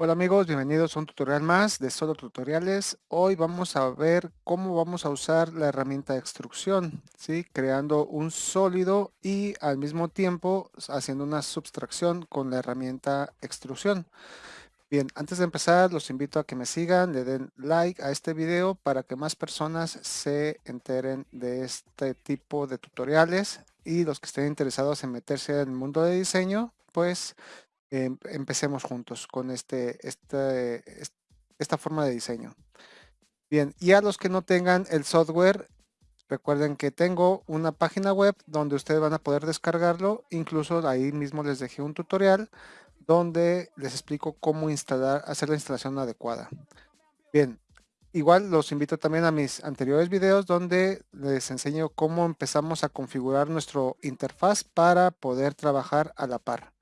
Hola amigos, bienvenidos a un tutorial más de Solo Tutoriales. Hoy vamos a ver cómo vamos a usar la herramienta de extrusión, ¿sí? creando un sólido y al mismo tiempo haciendo una subtracción con la herramienta extrusión. Bien, antes de empezar los invito a que me sigan, le den like a este video para que más personas se enteren de este tipo de tutoriales y los que estén interesados en meterse en el mundo de diseño, pues empecemos juntos con este, este esta forma de diseño. Bien, y a los que no tengan el software, recuerden que tengo una página web donde ustedes van a poder descargarlo. Incluso ahí mismo les dejé un tutorial donde les explico cómo instalar, hacer la instalación adecuada. Bien, igual los invito también a mis anteriores videos donde les enseño cómo empezamos a configurar nuestro interfaz para poder trabajar a la par.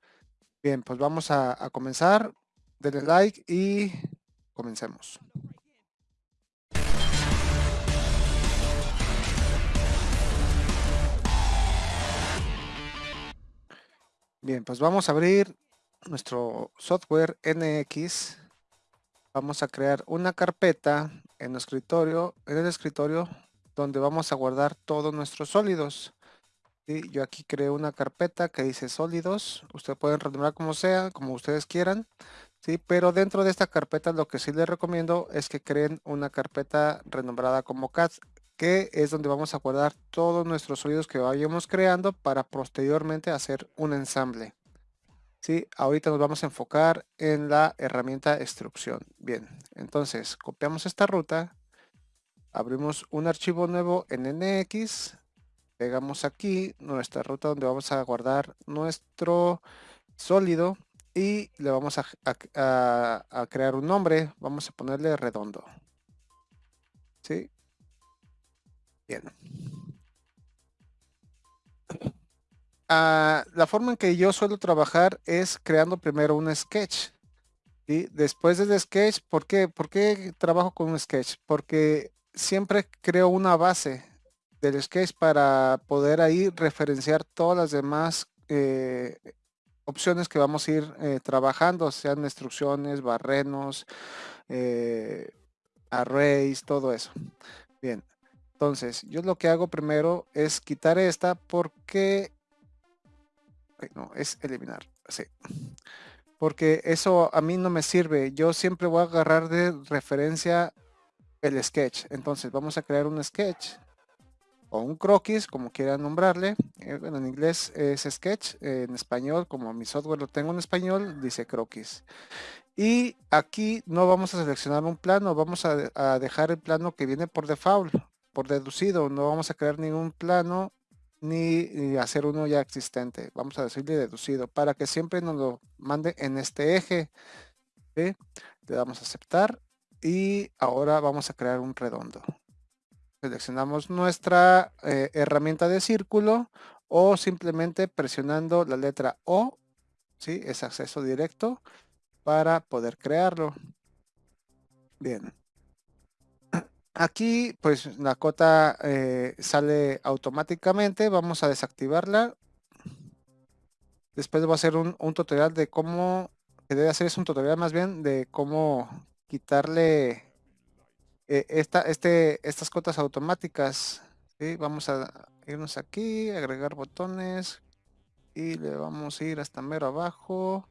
Bien, pues vamos a, comenzar. Denle like y comencemos. Bien, pues vamos a abrir nuestro software NX. Vamos a crear una carpeta en el escritorio, en el escritorio donde vamos a guardar todos nuestros sólidos. Yo aquí creo una carpeta que dice sólidos. Ustedes pueden renombrar como sea, como ustedes quieran. ¿sí? Pero dentro de esta carpeta lo que sí les recomiendo es que creen una carpeta renombrada como CAD, que es donde vamos a guardar todos nuestros sólidos que vayamos creando para posteriormente hacer un ensamble. ¿sí? Ahorita nos vamos a enfocar en la herramienta extrusión. Bien, entonces copiamos esta ruta, abrimos un archivo nuevo en NX, pegamos aquí nuestra ruta donde vamos a guardar nuestro sólido y le vamos a, crear un nombre. Vamos a ponerle redondo. ¿Sí? Bien. Ah, la forma en que yo suelo trabajar es creando primero un sketch. y Después del sketch, ¿por qué? ¿por qué trabajo con un sketch? Porque siempre creo una base del sketch para poder ahí referenciar todas las demás eh, opciones que vamos a ir eh, trabajando, sean instrucciones, barrenos, eh, arrays, todo eso. Bien, entonces yo lo que hago primero es quitar esta porque no, es eliminar, sí. Porque eso a mí no me sirve. Yo siempre voy a agarrar de referencia el sketch. Entonces vamos a crear un sketch o un croquis, como quieran nombrarle. Eh, en inglés es sketch, en español, como mi software lo tengo en español, dice croquis. Y aquí no vamos a seleccionar un plano, vamos a, dejar el plano que viene por default, por deducido. No vamos a crear ningún plano ni, hacer uno ya existente. Vamos a decirle deducido para que siempre nos lo mande en este eje. Le damos a aceptar y ahora vamos a crear un redondo seleccionamos nuestra eh, herramienta de círculo o simplemente presionando la letra O, ¿sí? es acceso directo para poder crearlo. Bien. Aquí pues la cota eh, sale automáticamente, vamos a desactivarla. Después voy a hacer un, un tutorial de cómo, que debe hacer es un tutorial más bien de cómo quitarle eh, este, estas cotas automáticas. Vamos a irnos aquí, agregar botones y le vamos a ir hasta mero abajo.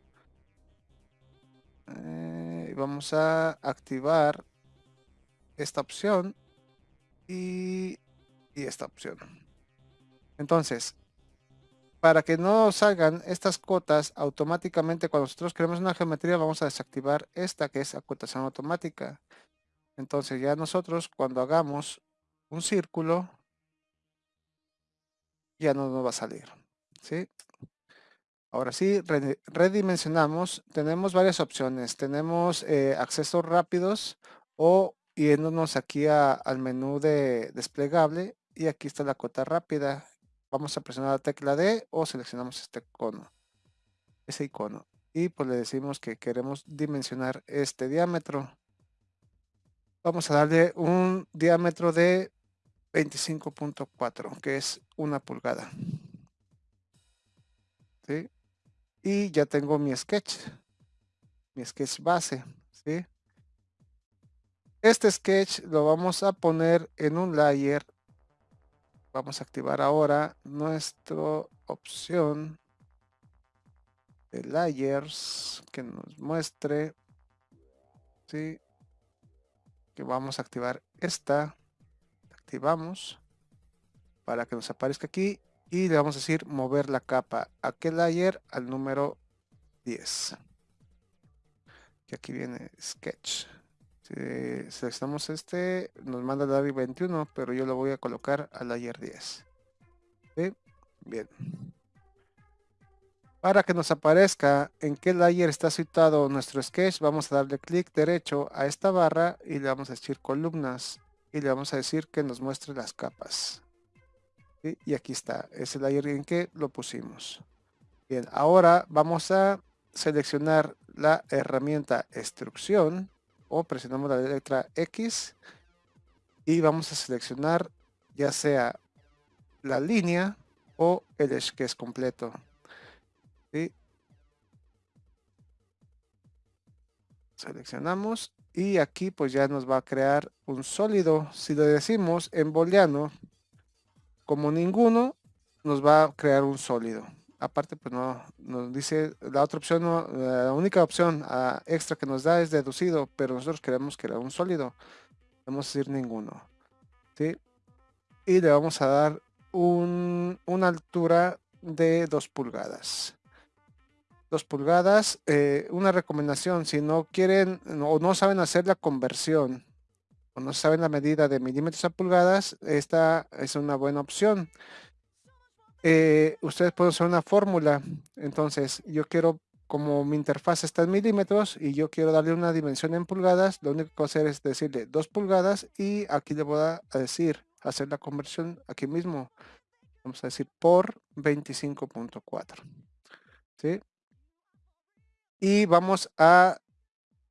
Eh, y vamos a activar esta opción y, esta opción. Entonces, para que no salgan estas cotas automáticamente cuando nosotros creamos una geometría, vamos a desactivar esta que es acotación automática. Entonces ya nosotros cuando hagamos un círculo, ya no nos va a salir. ¿sí? Ahora sí, redimensionamos. Tenemos varias opciones. Tenemos eh, accesos rápidos o yéndonos aquí al menú de desplegable y aquí está la cota rápida. Vamos a presionar la tecla D o seleccionamos este icono. Ese icono. Y pues le decimos que queremos dimensionar este diámetro vamos a darle un diámetro de 25.4 que es una pulgada y ya tengo mi sketch mi sketch base, ¿sí? Este sketch lo vamos a poner en un layer. Vamos a activar ahora nuestra opción de layers que nos muestre, ¿sí? Que vamos a activar esta. Activamos para que nos aparezca aquí y le vamos a decir mover la capa a qué layer al número 10 que aquí viene sketch. Si seleccionamos este nos manda layer 21 pero yo lo voy a colocar al layer 10 bien para que nos aparezca en qué layer está situado nuestro sketch vamos a darle clic derecho a esta barra y le vamos a decir columnas y le vamos a decir que nos muestre las capas y aquí está es el layer en que lo pusimos bien ahora vamos a seleccionar la herramienta extrusión o presionamos la letra X y vamos a seleccionar ya sea la línea o el sketch completo. Seleccionamos y aquí pues ya nos va a crear un sólido. Si lo decimos en booleano como ninguno, nos va a crear un sólido aparte pues no nos dice la otra opción la única opción ah, extra que nos da es deducido pero nosotros queremos que era un sólido vamos a decir ninguno ¿sí? y le vamos a dar un, una altura de 2 pulgadas 2 pulgadas eh, una recomendación si no quieren o no saben hacer la conversión o no saben la medida de milímetros a pulgadas esta es una buena opción eh, ustedes pueden usar una fórmula. Entonces, yo quiero, como mi interfaz está en milímetros y yo quiero darle una dimensión en pulgadas, lo único que hacer es decirle 2 pulgadas y aquí le voy a decir, hacer la conversión aquí mismo. Vamos a decir por 25.4. ¿Sí? Y vamos a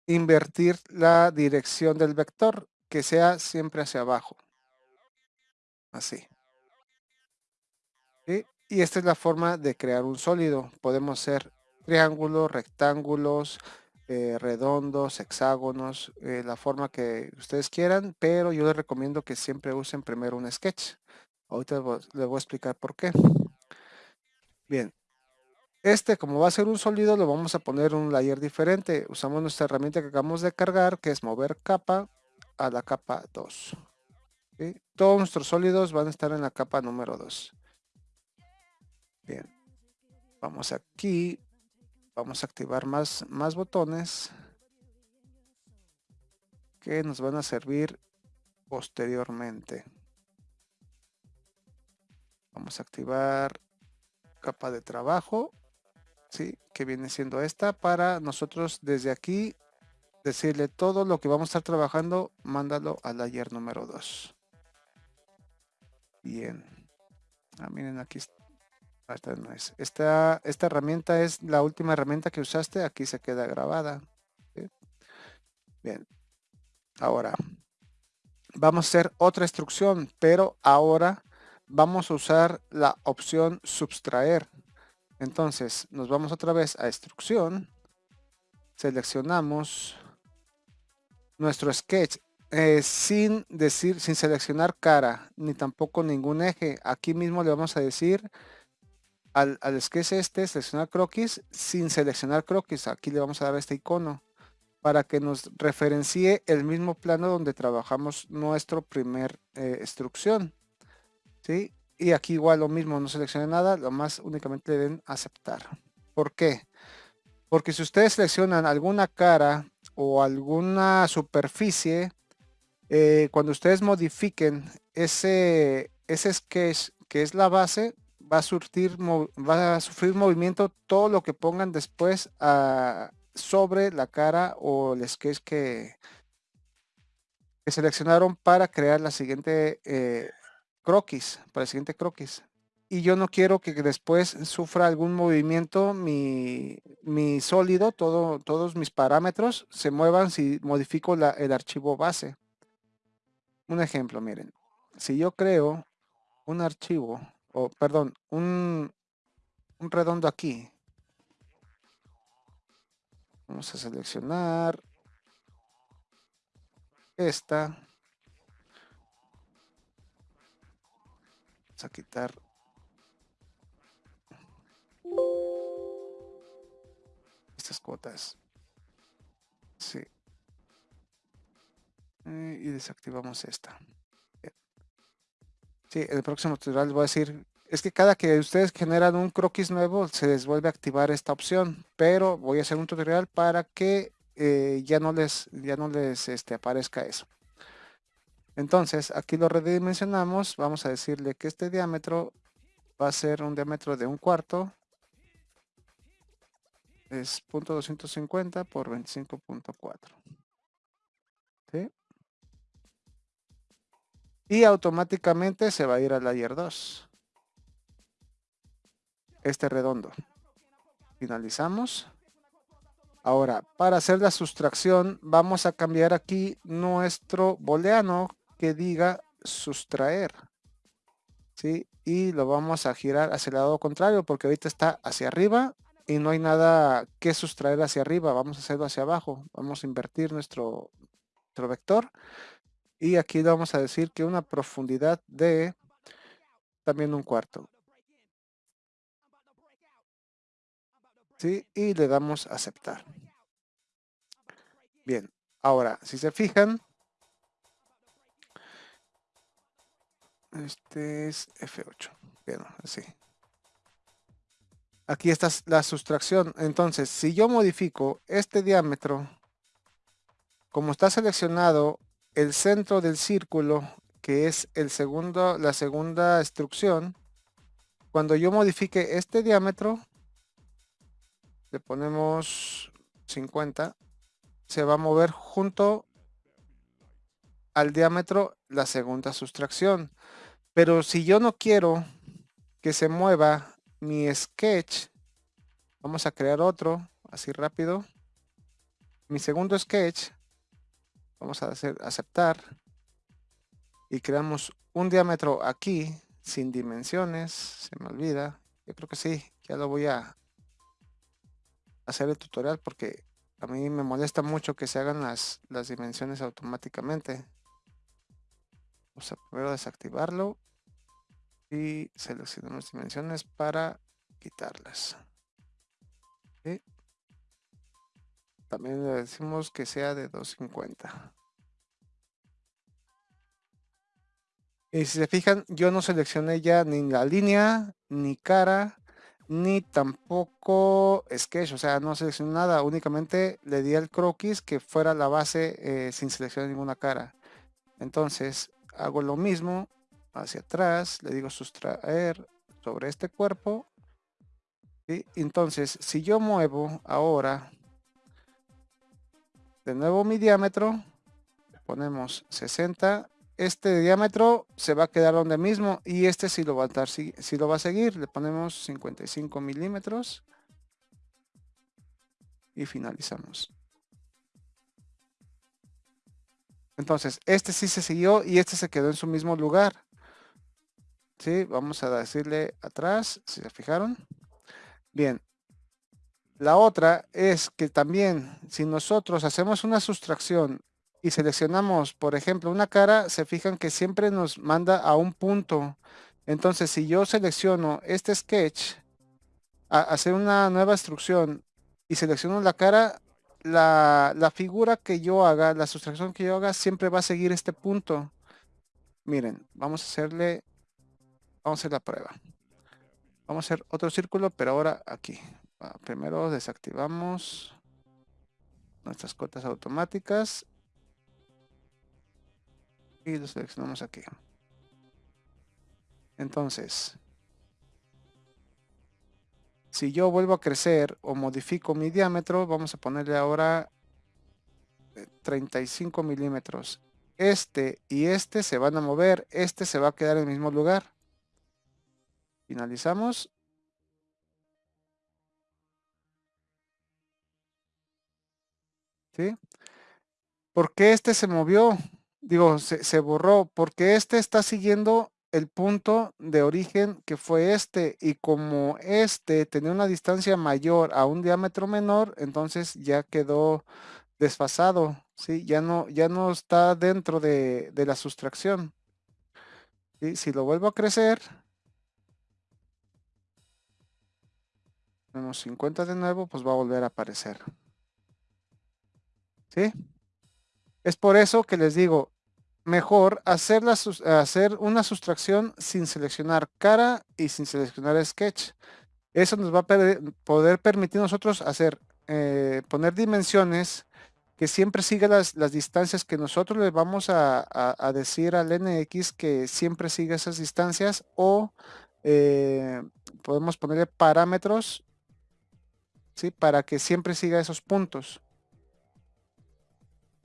invertir la dirección del vector, que sea siempre hacia abajo. Así. Y esta es la forma de crear un sólido. Podemos hacer triángulos, rectángulos, eh, redondos, hexágonos, eh, la forma que ustedes quieran, pero yo les recomiendo que siempre usen primero un sketch. Ahorita les voy a explicar por qué. Bien, este como va a ser un sólido lo vamos a poner un layer diferente. Usamos nuestra herramienta que acabamos de cargar que es mover capa a la capa 2. Todos nuestros sólidos van a estar en la capa número 2. Bien. Vamos aquí. Vamos a activar más, más botones que nos van a servir posteriormente. Vamos a activar capa de trabajo, que viene siendo esta, para nosotros desde aquí decirle todo lo que vamos a estar trabajando, mándalo al layer número 2. Bien. Ah, miren, aquí esta, no es. esta, esta herramienta es la última herramienta que usaste. Aquí se queda grabada. Bien. Ahora, vamos a hacer otra instrucción, pero ahora vamos a usar la opción subtraer. Entonces, nos vamos otra vez a instrucción. Seleccionamos nuestro sketch eh, sin decir, sin seleccionar cara, ni tampoco ningún eje. Aquí mismo le vamos a decir al, al sketch este, seleccionar croquis sin seleccionar croquis. Aquí le vamos a dar este icono para que nos referencie el mismo plano donde trabajamos nuestro primer eh, instrucción. ¿sí? Y aquí igual lo mismo, no seleccione nada, lo más únicamente le den aceptar. ¿Por qué? Porque si ustedes seleccionan alguna cara o alguna superficie, eh, cuando ustedes modifiquen ese, ese sketch que es la base, va a, surtir, va a sufrir movimiento todo lo que pongan después ah, sobre la cara o el sketch que, que seleccionaron para crear la siguiente eh, croquis, para el siguiente croquis. Y yo no quiero que después sufra algún movimiento mi, mi sólido, todo, todos mis parámetros se muevan si modifico el archivo base. Un ejemplo, miren. Si yo creo un archivo o perdón, un, un redondo aquí. Vamos a seleccionar esta. A quitar estas cuotas. Sí. Eh, y desactivamos esta. Sí, en el próximo tutorial voy a decir, es que cada que ustedes generan un croquis nuevo, se les vuelve a activar esta opción, pero voy a hacer un tutorial para que eh, ya no les, ya no les este, aparezca eso. Entonces, aquí lo redimensionamos, vamos a decirle que este diámetro va a ser un diámetro de un cuarto, es .250 por 25.4. ¿Sí? Y automáticamente se va a ir al layer 2. Este redondo. Finalizamos. Ahora, para hacer la sustracción, vamos a cambiar aquí nuestro booleano que diga sustraer. ¿Sí? Y lo vamos a girar hacia el lado contrario porque ahorita está hacia arriba y no hay nada que sustraer hacia arriba. Vamos a hacerlo hacia abajo. Vamos a invertir nuestro, nuestro vector. Y aquí vamos a decir que una profundidad de también un cuarto. ¿Sí? Y le damos aceptar. Bien, ahora, si se fijan, este es F8. Bien, así. Aquí está la sustracción. Entonces, si yo modifico este diámetro, como está seleccionado el centro del círculo, que es el segundo, la segunda instrucción, cuando yo modifique este diámetro, le ponemos 50, se va a mover junto al diámetro la segunda sustracción. Pero si yo no quiero que se mueva mi sketch. Vamos a crear otro, así rápido. Mi segundo sketch. Vamos a hacer aceptar. Y creamos un diámetro aquí, sin dimensiones. Se me olvida. Yo creo que sí, ya lo voy a hacer el tutorial porque a mí me molesta mucho que se hagan las, las dimensiones automáticamente. Vamos a primero desactivarlo y seleccionamos dimensiones para quitarlas. También le decimos que sea de 250. Y si se fijan, yo no seleccioné ya ni la línea, ni cara, ni tampoco sketch, o sea, no seleccioné nada, únicamente le di al croquis que fuera la base eh, sin seleccionar ninguna cara. Entonces, hago lo mismo, hacia atrás, le digo sustraer sobre este cuerpo. y Entonces, si yo muevo ahora de nuevo mi diámetro, ponemos 60, este diámetro se va a quedar donde mismo y este sí lo va a estar, si, lo va a seguir, le ponemos 55 milímetros y finalizamos. Entonces, este sí se siguió y este se quedó en su mismo lugar. ¿sí? Vamos a decirle atrás, si se fijaron. Bien. La otra es que también si nosotros hacemos una sustracción y seleccionamos, por ejemplo, una cara, se fijan que siempre nos manda a un punto. Entonces, si yo selecciono este sketch, a hacer una nueva instrucción y selecciono la cara, la, la, figura que yo haga, la sustracción que yo haga, siempre va a seguir este punto. Miren, vamos a hacerle Vamos a hacer la prueba. Vamos a hacer otro círculo, pero ahora aquí. Primero desactivamos nuestras cotas automáticas. Y lo seleccionamos aquí. Entonces, si yo vuelvo a crecer o modifico mi diámetro, vamos a ponerle ahora 35 milímetros. Este y este se van a mover, este se va a quedar en el mismo lugar. Finalizamos. ¿Sí? ¿Por qué este se movió? Digo, se, borró. Porque este está siguiendo el punto de origen que fue este y como este tenía una distancia mayor a un diámetro menor, entonces ya quedó desfasado, ¿sí? Ya no, ya no está dentro de, la sustracción. y Si lo vuelvo a crecer, menos 50 de nuevo, pues va a volver a aparecer. ¿Sí? Es por eso que les digo, mejor hacer, una sustracción sin seleccionar cara y sin seleccionar sketch. Eso nos va a poder permitir nosotros hacer, eh, poner dimensiones que siempre siga las, distancias que nosotros le vamos a, decir al NX que siempre siga esas distancias o eh, podemos ponerle parámetros ¿sí? para que siempre siga esos puntos.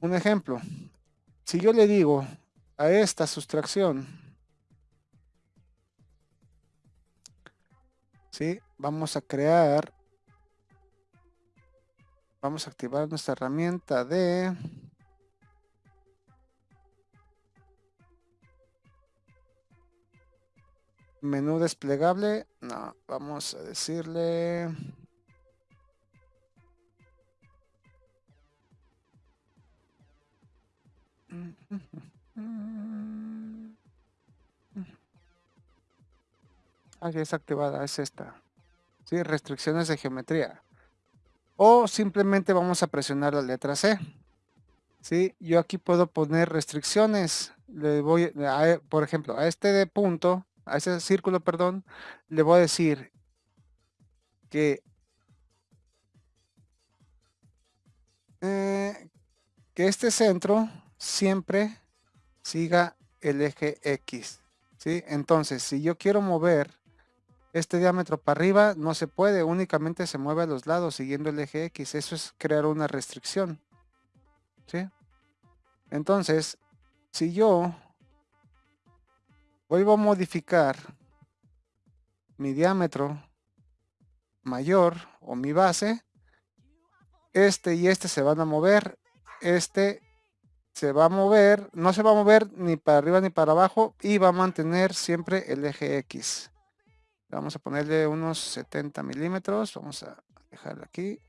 Un ejemplo, si yo le digo a esta sustracción, ¿sí? vamos a crear Vamos a activar nuestra herramienta de... Menú desplegable. No, vamos a decirle... Aquí es activada, es esta. Sí, restricciones de geometría o simplemente vamos a presionar la letra C. ¿Sí? Yo aquí puedo poner restricciones. Le voy, por ejemplo, a este punto, a ese círculo, perdón, le voy a decir que, eh, que este centro siempre siga el eje X. ¿sí? Entonces, si yo quiero mover este diámetro para arriba no se puede, únicamente se mueve a los lados siguiendo el eje X. Eso es crear una restricción. ¿Sí? Entonces, si yo vuelvo a modificar mi diámetro mayor o mi base, este y este se van a mover, este se va a mover, no se va a mover ni para arriba ni para abajo y va a mantener siempre el eje X. Vamos a ponerle unos 70 milímetros. Vamos a dejarlo aquí.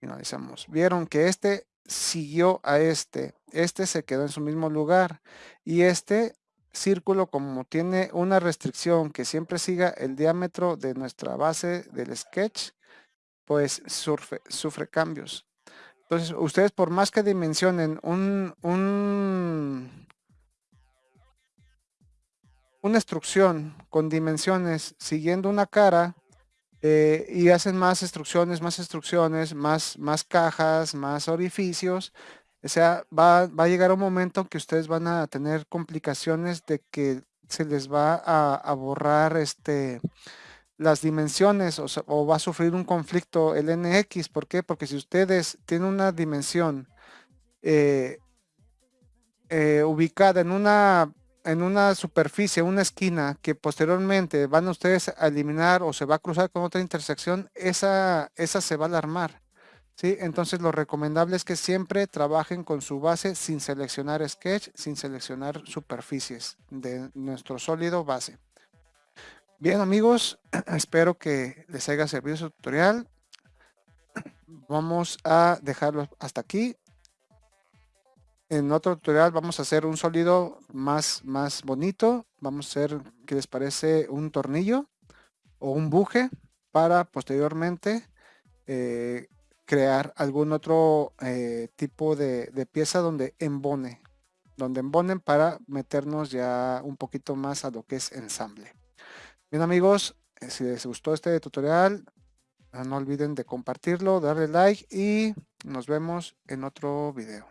Finalizamos. Vieron que este siguió a este. Este se quedó en su mismo lugar. Y este círculo, como tiene una restricción que siempre siga el diámetro de nuestra base del sketch, pues sufre, sufre cambios. Entonces, ustedes por más que dimensionen un, un una instrucción con dimensiones siguiendo una cara eh, y hacen más instrucciones, más instrucciones, más, más cajas, más orificios. O sea, va, va a llegar un momento que ustedes van a tener complicaciones de que se les va a, borrar este, las dimensiones o, va a sufrir un conflicto el NX. ¿Por qué? Porque si ustedes tienen una dimensión eh, eh, ubicada en una en una superficie, una esquina que posteriormente van ustedes a eliminar o se va a cruzar con otra intersección, esa, esa se va a alarmar. ¿sí? Entonces lo recomendable es que siempre trabajen con su base sin seleccionar sketch, sin seleccionar superficies de nuestro sólido base. Bien amigos, espero que les haya servido su tutorial. Vamos a dejarlo hasta aquí en otro tutorial vamos a hacer un sólido más, más bonito. Vamos a hacer, ¿qué les parece? Un tornillo o un buje para posteriormente eh, crear algún otro eh, tipo de, pieza donde embone. Donde embonen para meternos ya un poquito más a lo que es ensamble. Bien amigos, eh, si les gustó este tutorial, no olviden de compartirlo, darle like y nos vemos en otro video.